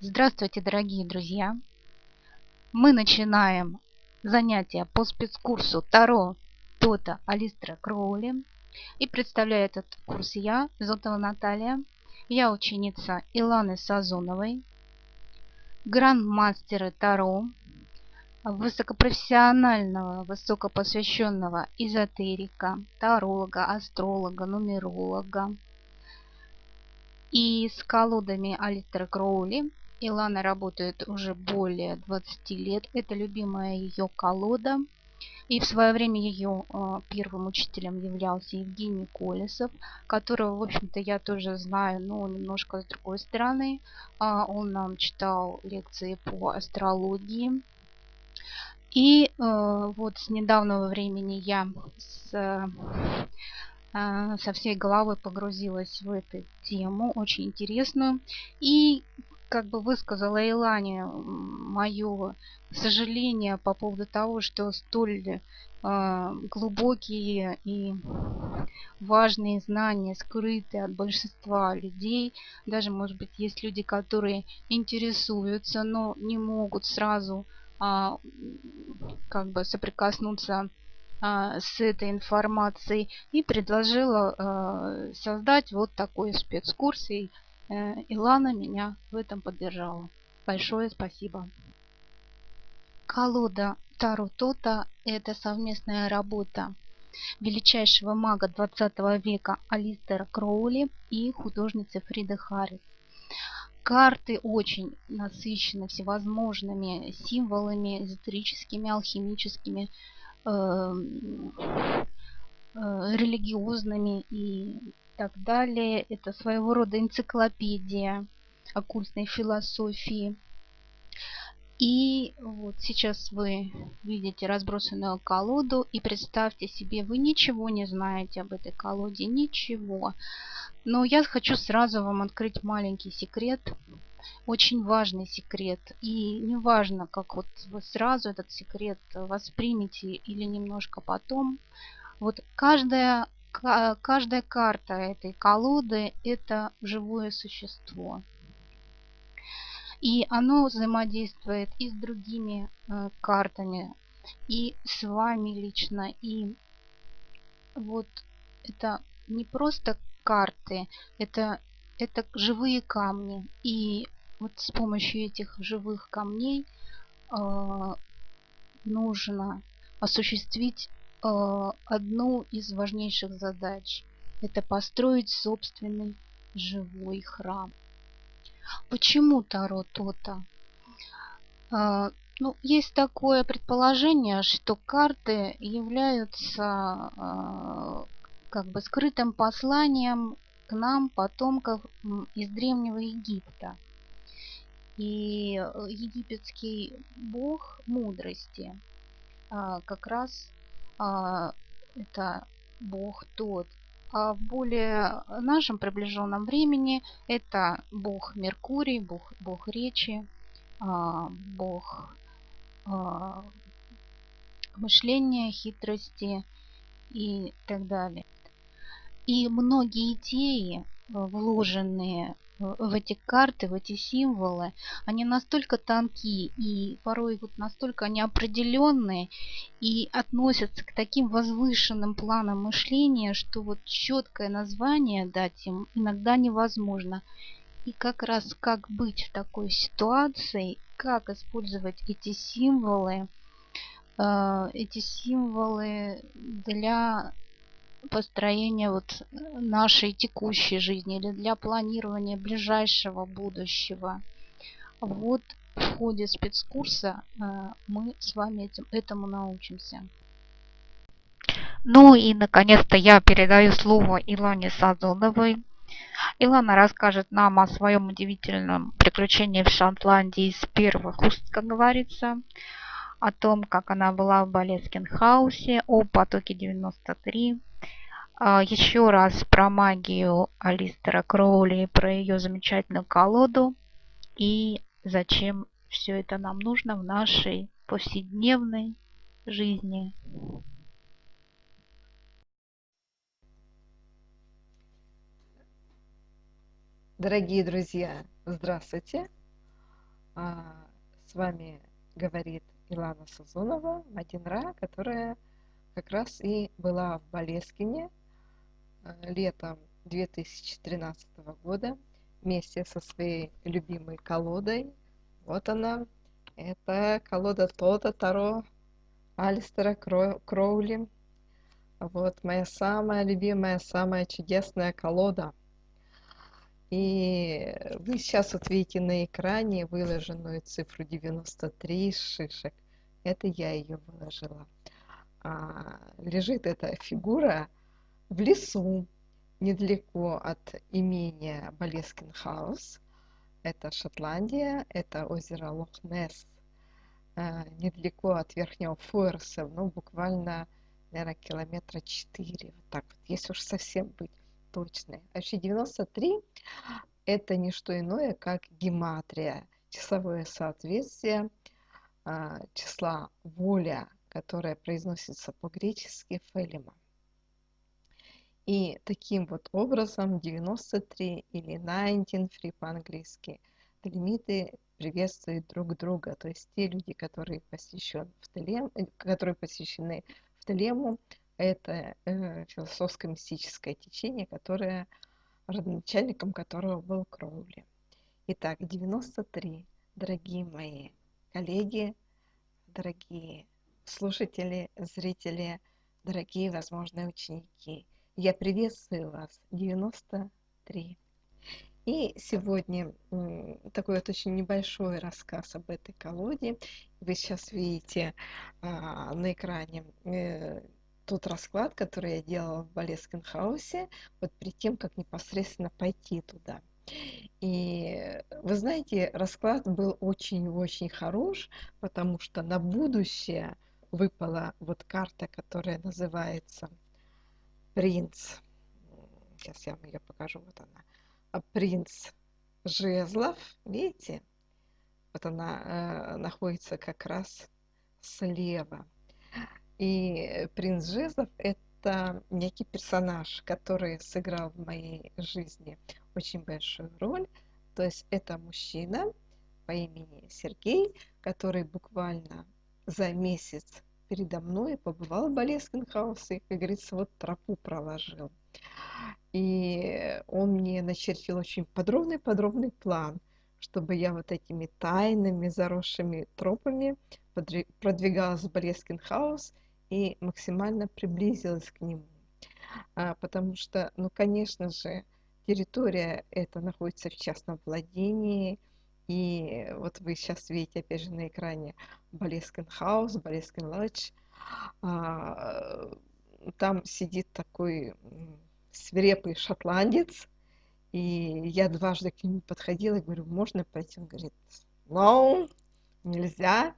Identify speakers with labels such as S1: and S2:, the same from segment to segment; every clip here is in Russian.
S1: Здравствуйте, дорогие друзья! Мы начинаем занятия по спецкурсу Таро Тота Алистера Кроули. И представляю этот курс я, Зотова Наталья. Я ученица Иланы Сазоновой, гранд-мастера Таро, высокопрофессионального, высокопосвященного эзотерика, таролога, астролога, нумеролога. И с колодами Алистера Кроули Илана работает уже более 20 лет. Это любимая ее колода. И в свое время ее э, первым учителем являлся Евгений Колесов, которого, в общем-то, я тоже знаю, но немножко с другой стороны. Э, он нам читал лекции по астрологии. И э, вот с недавнего времени я с, со всей головой погрузилась в эту тему, очень интересную. И как бы высказала Илане мое сожаление по поводу того, что столь э, глубокие и важные знания скрыты от большинства людей. Даже, может быть, есть люди, которые интересуются, но не могут сразу э, как бы соприкоснуться э, с этой информацией. И предложила создать вот такой спецкурс. И Илана меня в этом поддержала. Большое спасибо. Колода Таро Тота – это совместная работа величайшего мага 20 века Алистера Кроули и художницы Фриды Харрис. Карты очень насыщены всевозможными символами, эзотерическими, алхимическими, э, э, религиозными и так далее. Это своего рода энциклопедия оккультной философии. И вот сейчас вы видите разбросанную колоду и представьте себе, вы ничего не знаете об этой колоде, ничего. Но я хочу сразу вам открыть маленький секрет, очень важный секрет. И не важно, как вот вы сразу этот секрет воспримете или немножко потом. Вот каждая каждая карта этой колоды – это живое существо. И оно взаимодействует и с другими э, картами, и с вами лично. И вот это не просто карты, это, это живые камни. И вот с помощью этих живых камней э, нужно осуществить одну из важнейших задач – это построить собственный живой храм. Почему Таро Тота? Э, ну, есть такое предположение, что карты являются э, как бы скрытым посланием к нам, потомков из Древнего Египта. И египетский бог мудрости как раз а, это Бог тот. А в более нашем приближенном времени это Бог Меркурий, Бог, Бог речи, а, Бог а, мышления, хитрости и так далее. И многие идеи, вложенные в эти карты, в эти символы, они настолько тонкие и порой вот настолько неопределенные и относятся к таким возвышенным планам мышления, что вот четкое название дать им иногда невозможно. И как раз как быть в такой ситуации, как использовать эти символы, э, эти символы для построения вот нашей текущей жизни или для планирования ближайшего будущего. Вот в ходе спецкурса э, мы с вами этим, этому научимся. Ну и наконец-то я передаю слово Илоне Сазоновой. Илона расскажет нам о своем удивительном приключении в Шотландии с первых уст, как говорится, о том, как она была в Болескин-хаусе, о потоке 93, а, еще раз про магию Алистера Кроули, про ее замечательную колоду и зачем все это нам нужно в нашей повседневной жизни.
S2: Дорогие друзья, здравствуйте! А, с вами говорит Илана Сазунова, Мадинра, которая как раз и была в Болескине летом 2013 года вместе со своей любимой колодой. Вот она. Это колода Тота Таро Алистера Кроули. Вот моя самая любимая, самая чудесная колода. И вы сейчас вот видите на экране выложенную цифру 93 шишек. Это я ее выложила. А, лежит эта фигура в лесу, недалеко от имения Болескин Хаус. Это Шотландия, это озеро Лох-Несс, а, недалеко от Верхнего Фуэрса, ну, буквально, наверное, километра 4, вот так вот, если уж совсем быть точной. Вообще 93 – это не что иное, как гематрия, числовое соответствие а, числа воля которая произносится по-гречески фелима. И таким вот образом 93 или 93 по-английски лимиты приветствуют друг друга. То есть те люди, которые, посвящен в телем, э, которые посвящены в Телему, это э, философско-мистическое течение, которое, родоначальником которого был Кроули. Итак, 93, дорогие мои коллеги, дорогие слушатели, зрители, дорогие возможные ученики. Я приветствую вас, 93. И сегодня такой вот очень небольшой рассказ об этой колоде. Вы сейчас видите а, на экране э, тот расклад, который я делала в Болескенхаусе, вот перед тем, как непосредственно пойти туда. И вы знаете, расклад был очень-очень хорош, потому что на будущее – выпала вот карта, которая называется принц. Сейчас я вам ее покажу. Вот она. А принц жезлов. Видите? Вот она э, находится как раз слева. И принц жезлов это некий персонаж, который сыграл в моей жизни очень большую роль. То есть это мужчина по имени Сергей, который буквально за месяц передо мной побывал в Болескенхаусе и, как говорится, вот тропу проложил. И он мне начертил очень подробный-подробный план, чтобы я вот этими тайными заросшими тропами продвигалась в Болескенхаус и максимально приблизилась к нему. А, потому что, ну, конечно же, территория эта находится в частном владении, и вот вы сейчас видите, опять же, на экране Болескин Хаус, Болескин Лодж. Там сидит такой свирепый шотландец, и я дважды к нему подходила и говорю, можно пойти? Он говорит, no, нельзя.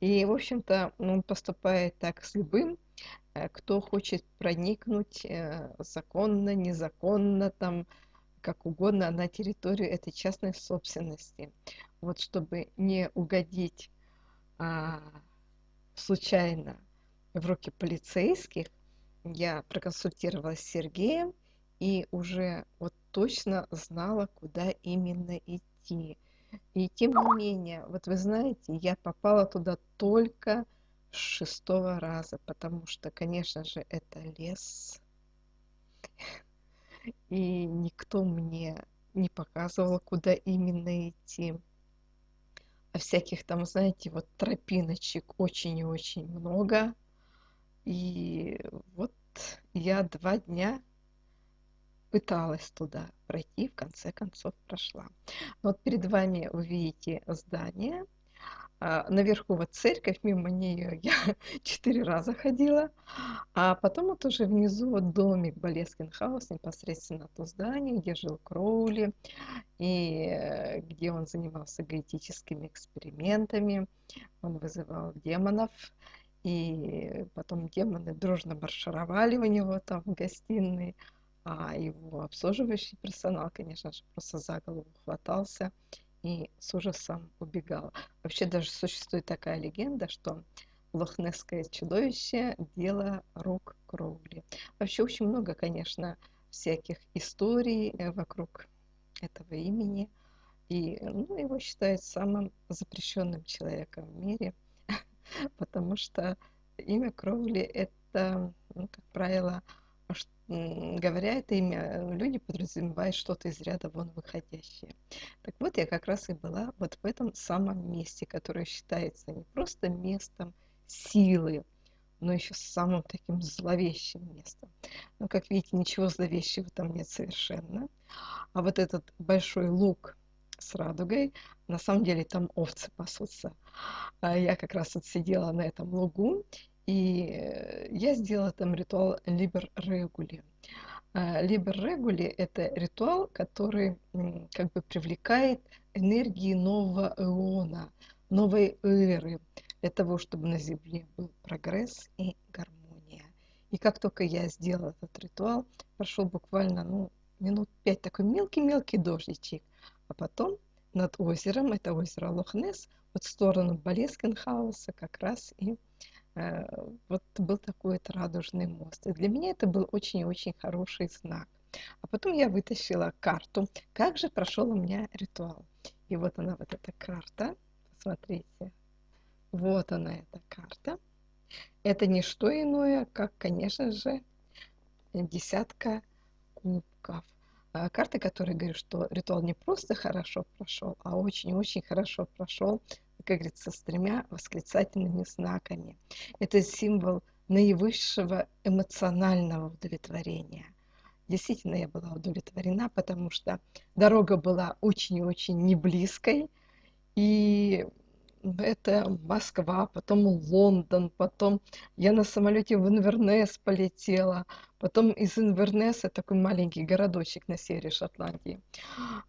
S2: И, в общем-то, он поступает так с любым, э, кто хочет проникнуть э, законно, незаконно, там, как угодно на территорию этой частной собственности. Вот чтобы не угодить а, случайно в руки полицейских, я проконсультировалась с Сергеем и уже вот точно знала, куда именно идти. И тем не менее, вот вы знаете, я попала туда только шестого раза, потому что, конечно же, это лес и никто мне не показывал, куда именно идти. А всяких там, знаете, вот тропиночек очень и очень много. И вот я два дня пыталась туда пройти, в конце концов прошла. Вот перед вами вы видите здание, наверху вот церковь, мимо нее я четыре раза ходила, а потом вот уже внизу вот домик Болескин Хаус, непосредственно то здание, где жил Кроули, и где он занимался гаэтическими экспериментами, он вызывал демонов, и потом демоны дружно маршировали у него там в гостиной, а его обслуживающий персонал, конечно же, просто за голову хватался и с ужасом убегал. Вообще даже существует такая легенда, что лохнесское чудовище – дело рук Кроули. Вообще очень много, конечно, всяких историй э, вокруг этого имени. И ну, его считают самым запрещенным человеком в мире, потому что имя Кроули это, ну, как правило, говоря это имя, люди подразумевают что-то из ряда вон выходящее. Так вот, я как раз и была вот в этом самом месте, которое считается не просто местом силы, но еще самым таким зловещим местом. Но, как видите, ничего зловещего там нет совершенно. А вот этот большой луг с радугой, на самом деле там овцы пасутся. А я как раз вот сидела на этом лугу, и я сделала там ритуал Либер Регули. Либер Регули – это ритуал, который как бы привлекает энергии нового эона, новой эры, для того, чтобы на Земле был прогресс и гармония. И как только я сделала этот ритуал, прошел буквально ну, минут пять такой мелкий-мелкий дождичек, а потом над озером, это озеро Лохнес, вот в сторону Болескенхауса как раз и вот был такой вот радужный мост. И для меня это был очень-очень хороший знак. А потом я вытащила карту, как же прошел у меня ритуал. И вот она, вот эта карта, посмотрите, вот она, эта карта. Это не что иное, как, конечно же, десятка кубков. А, карта, которая говорит, что ритуал не просто хорошо прошел, а очень-очень хорошо прошел, как говорится, с тремя восклицательными знаками. Это символ наивысшего эмоционального удовлетворения. Действительно, я была удовлетворена, потому что дорога была очень и очень неблизкой, и это Москва, потом Лондон, потом я на самолете в Инвернес полетела, потом из Инвернеса, такой маленький городочек на севере Шотландии,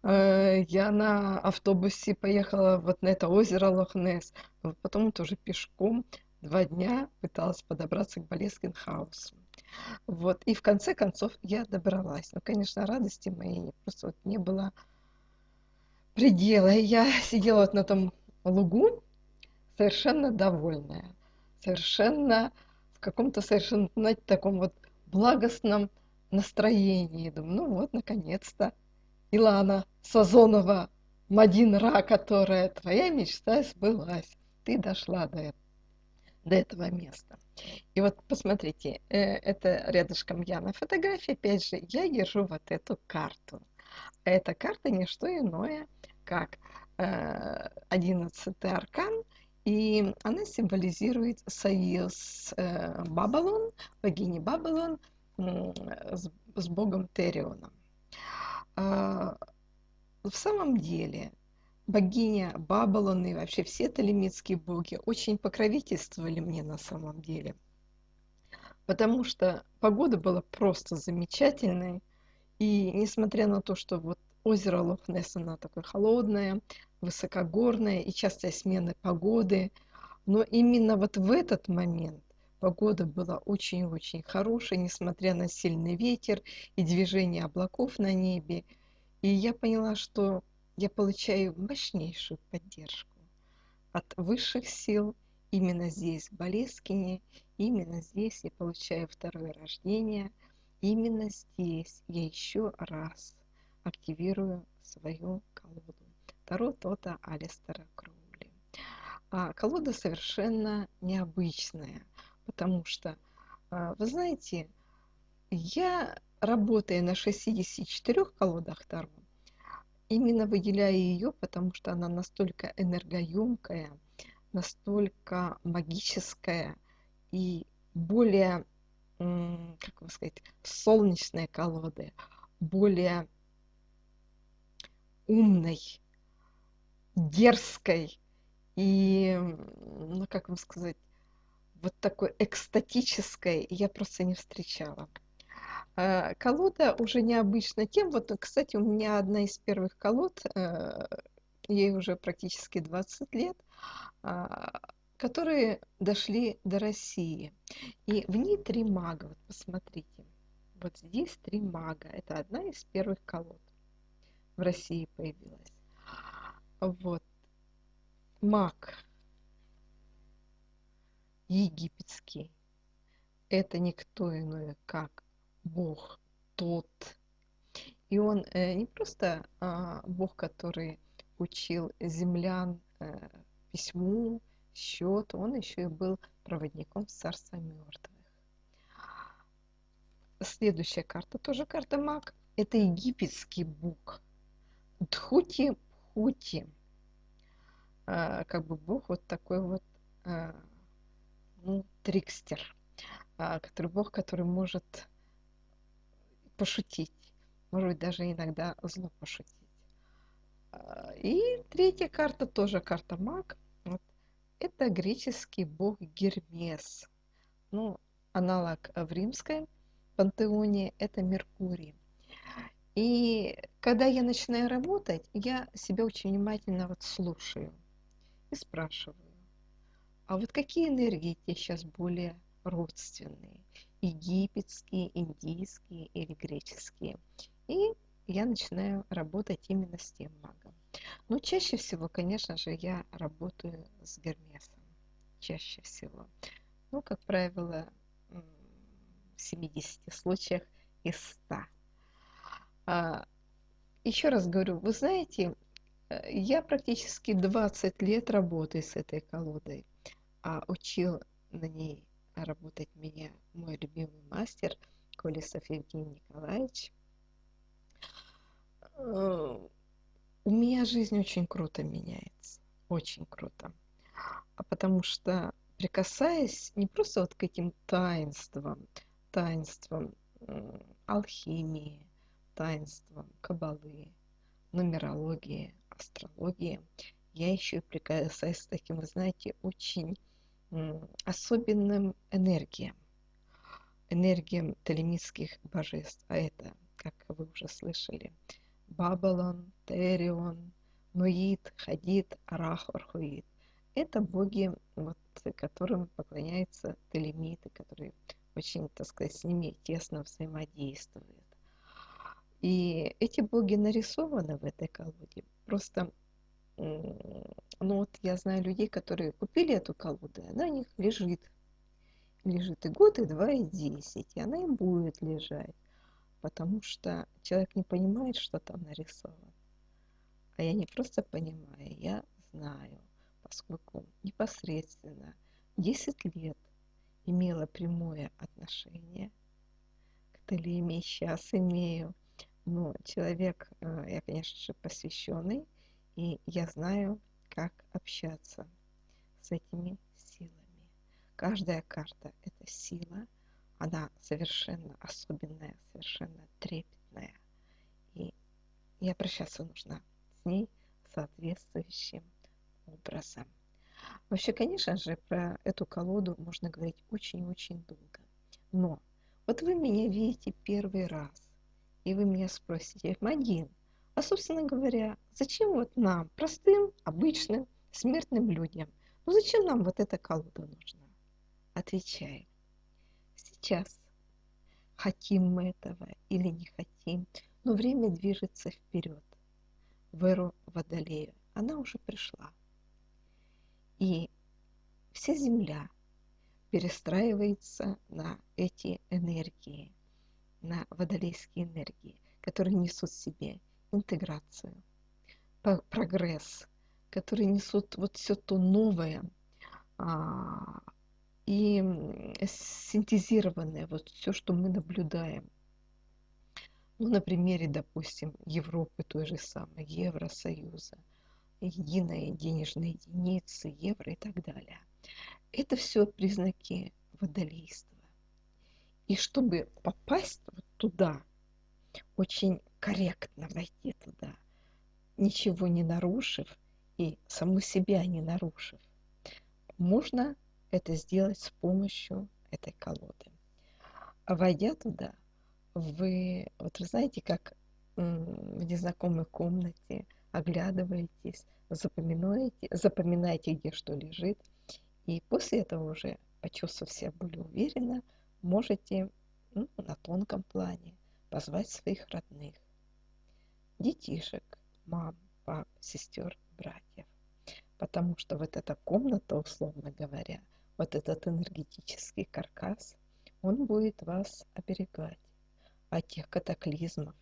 S2: э, я на автобусе поехала вот на это озеро Лохнес, потом тоже пешком два дня пыталась подобраться к Болескин-хаусу. Вот, и в конце концов я добралась. Ну, конечно, радости моей просто вот не было предела. И я сидела вот на том лугу, совершенно довольная, совершенно в каком-то совершенно, знаете, таком вот благостном настроении. Думаю, ну вот, наконец-то, Илана Сазонова, Мадинра, которая твоя мечта сбылась. Ты дошла до, до этого места. И вот посмотрите, э, это рядышком я на фотографии, опять же, я держу вот эту карту. Эта карта не что иное, как э, одиннадцатый аркан – и она символизирует союз э, Бабалон, богини Бабалон, с, богом Терионом. А, в самом деле, богиня Бабалон и вообще все талимитские боги очень покровительствовали мне на самом деле. Потому что погода была просто замечательной. И несмотря на то, что вот озеро Лохнесс, оно такое холодное, высокогорная и частая смена погоды. Но именно вот в этот момент погода была очень-очень хорошая, несмотря на сильный ветер и движение облаков на небе. И я поняла, что я получаю мощнейшую поддержку от высших сил именно здесь, в Болескине, именно здесь я получаю второе рождение, именно здесь я еще раз активирую свою колоду. Таро Тота Алистера Кроули. А колода совершенно необычная, потому что, а, вы знаете, я, работая на 64 колодах Таро, именно выделяю ее, потому что она настолько энергоемкая, настолько магическая и более, как вам сказать, солнечная колода, более умной, дерзкой и, ну как вам сказать, вот такой экстатической я просто не встречала. А, колода уже необычна тем, вот, кстати, у меня одна из первых колод, э, ей уже практически 20 лет, а, которые дошли до России. И в ней три мага, вот посмотрите. Вот здесь три мага. Это одна из первых колод в России появилась. Вот. Маг египетский. Это никто иной, как Бог тот. И он э, не просто а, Бог, который учил землян э, письму, счету, он еще и был проводником Царства мертвых. Следующая карта, тоже карта маг, это египетский бог. Дхути Пхути. А, как бы бог вот такой вот, а, ну, трикстер. А, который бог, который может пошутить. Может быть, даже иногда зло пошутить. А, и третья карта, тоже карта маг. Вот. Это греческий бог Гермес. Ну, аналог в римской пантеоне – это Меркурий. И когда я начинаю работать, я себя очень внимательно вот слушаю и спрашиваю, а вот какие энергии тебе сейчас более родственные? Египетские, индийские или греческие? И я начинаю работать именно с тем магом. Но чаще всего, конечно же, я работаю с Гермесом. Чаще всего. Ну, как правило, в 70 случаях из 100. А, еще раз говорю, вы знаете, э, я практически 20 лет работаю с этой колодой, а учил на ней работать меня мой любимый мастер Колесов Евгений Николаевич. Э, у меня жизнь очень круто меняется, очень круто. А потому что прикасаясь не просто вот к этим таинствам, таинствам алхимии, таинствам кабалы, нумерологии, астрологии, я еще и прикасаюсь к таким, вы знаете, очень особенным энергиям, энергиям телемитских божеств. А это, как вы уже слышали, Бабалон, Терион, Нуит, Хадид, Арах, Орхуит. Это боги, вот, которым поклоняются телемиты, которые очень, так сказать, с ними тесно взаимодействуют. И эти боги нарисованы в этой колоде. Просто, ну вот я знаю людей, которые купили эту колоду, и она у них лежит. Лежит и год, и два, и десять. И она им будет лежать. Потому что человек не понимает, что там нарисовано. А я не просто понимаю, я знаю, поскольку непосредственно 10 лет имела прямое отношение к Телеме, сейчас имею – но человек, э, я, конечно же, посвященный, и я знаю, как общаться с этими силами. Каждая карта – это сила, она совершенно особенная, совершенно трепетная. И и обращаться нужно с ней соответствующим образом. Вообще, конечно же, про эту колоду можно говорить очень-очень долго. Но вот вы меня видите первый раз. И вы меня спросите, Мадин, а, собственно говоря, зачем вот нам, простым, обычным, смертным людям, ну зачем нам вот эта колода нужна? Отвечаю, сейчас хотим мы этого или не хотим, но время движется вперед, в эру Водолея. Она уже пришла. И вся Земля перестраивается на эти энергии – на водолейские энергии, которые несут в себе интеграцию, прогресс, которые несут вот все то новое а, и синтезированное, вот все, что мы наблюдаем. Ну, на примере, допустим, Европы той же самой, Евросоюза, единая денежная единицы, евро и так далее. Это все признаки водолейства. И чтобы попасть вот туда, очень корректно войти туда, ничего не нарушив и саму себя не нарушив, можно это сделать с помощью этой колоды. Войдя туда, вы, вот вы знаете, как в незнакомой комнате оглядываетесь, запоминаете, запоминаете, где что лежит, и после этого уже, почувствовав себя более уверенно, можете ну, на тонком плане позвать своих родных, детишек, мам, пап, сестер, братьев. Потому что вот эта комната, условно говоря, вот этот энергетический каркас, он будет вас оберегать от тех катаклизмов,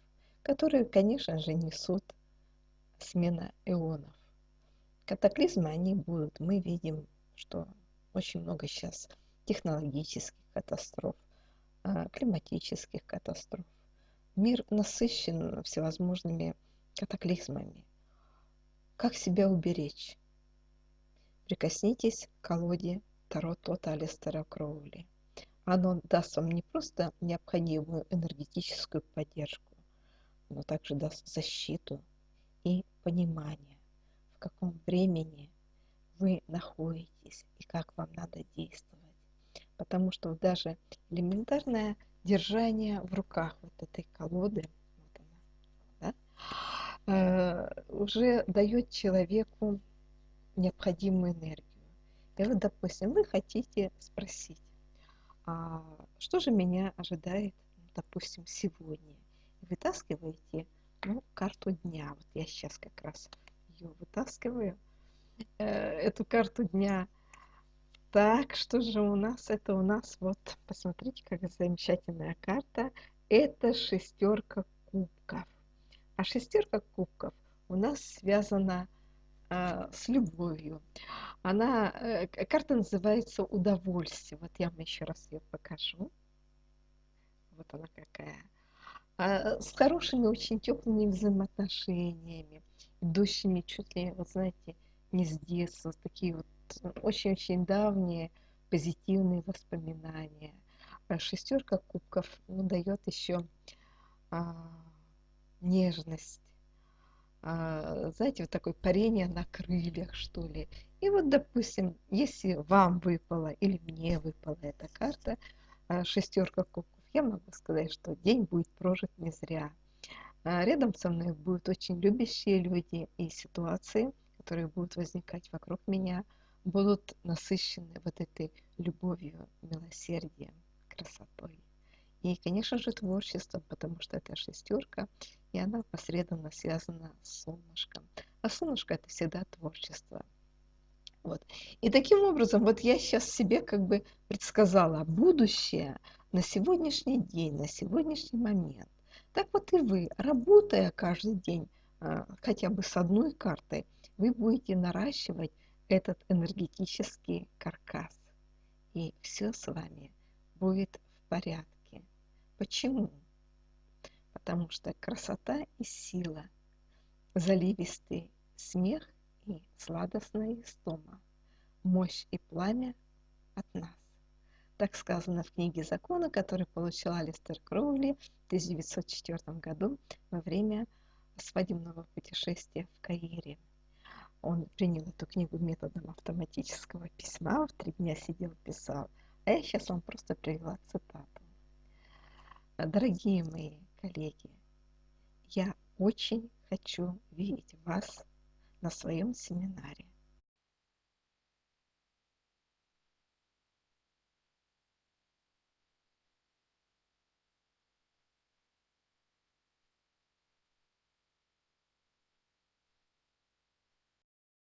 S2: которые, конечно же, несут смена эонов. Катаклизмы, они будут. Мы видим, что очень много сейчас технологических катастроф, а, климатических катастроф. Мир насыщен всевозможными катаклизмами. Как себя уберечь? Прикоснитесь к колоде Таро Тота Алистера Кроули. Оно даст вам не просто необходимую энергетическую поддержку, но также даст защиту и понимание, в каком времени вы находитесь и как вам надо действовать. Потому что даже элементарное держание в руках вот этой колоды, вот она, да, э, уже дает человеку необходимую энергию. И вот, допустим, вы хотите спросить, а что же меня ожидает, допустим, сегодня? Вытаскиваете ну, карту дня. Вот я сейчас как раз ее вытаскиваю. Э, эту карту дня. Так, что же у нас? Это у нас, вот, посмотрите, какая замечательная карта. Это шестерка кубков. А шестерка кубков у нас связана а, с любовью. Она, э, карта называется «Удовольствие». Вот я вам еще раз ее покажу. Вот она какая. А, с хорошими, очень теплыми взаимоотношениями, идущими чуть ли, вот знаете, не с детства, такие вот очень-очень давние позитивные воспоминания. А шестерка кубков ну, дает еще а, нежность, а, знаете, вот такое парение на крыльях, что ли. И вот, допустим, если вам выпала или мне выпала эта карта, а, шестерка кубков, я могу сказать, что день будет прожит не зря. А, рядом со мной будут очень любящие люди и ситуации, которые будут возникать вокруг меня, будут насыщены вот этой любовью, милосердием, красотой. И, конечно же, творчеством, потому что это шестерка, и она посредственно связана с солнышком. А солнышко – это всегда творчество. Вот. И таким образом, вот я сейчас себе как бы предсказала будущее на сегодняшний день, на сегодняшний момент. Так вот и вы, работая каждый день а, хотя бы с одной картой, вы будете наращивать этот энергетический каркас. И все с вами будет в порядке. Почему? потому что красота и сила, заливистый смех и сладостная истома, мощь и пламя от нас. Так сказано в книге закона, который получил Алистер Кроули в 1904 году во время свадебного путешествия в Каире. Он принял эту книгу методом автоматического письма, в три дня сидел, писал. А я сейчас вам просто привела цитату. Дорогие мои, коллеги, я очень хочу видеть вас на своем семинаре.